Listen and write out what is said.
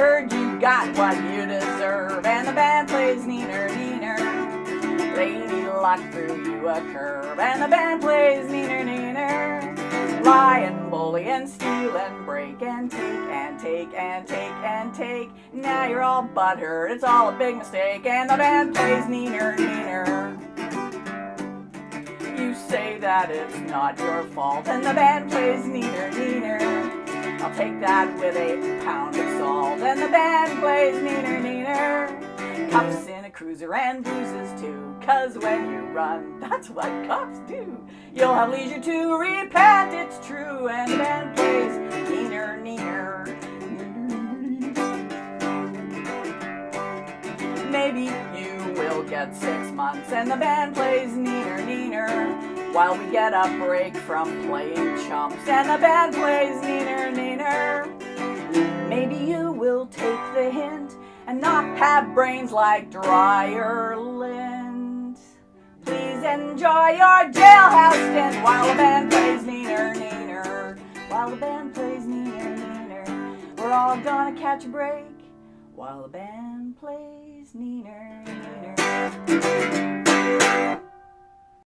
heard you got what you deserve, and the band plays neener, neener. Lady luck threw you a curve, and the band plays neener, neener. Lie and bully and steal and break and take and take and take and take. Now you're all butthurt, it's all a big mistake, and the band plays neener, neener. You say that it's not your fault, and the band plays neener. I'll take that with a pound of salt, and the band plays neener, neener. Cuffs in a cruiser and bruises too, cause when you run, that's what cops do. You'll have leisure to repent, it's true, and the band plays neener, neener. Maybe you will get six months, and the band plays neener, neener. While we get a break from playing chumps, and the band plays neener, neener. Maybe you will take the hint and not have brains like dryer lint. Please enjoy your jailhouse stint while the band plays neener, neener. While the band plays neener, neener. We're all gonna catch a break while the band plays neener, neener.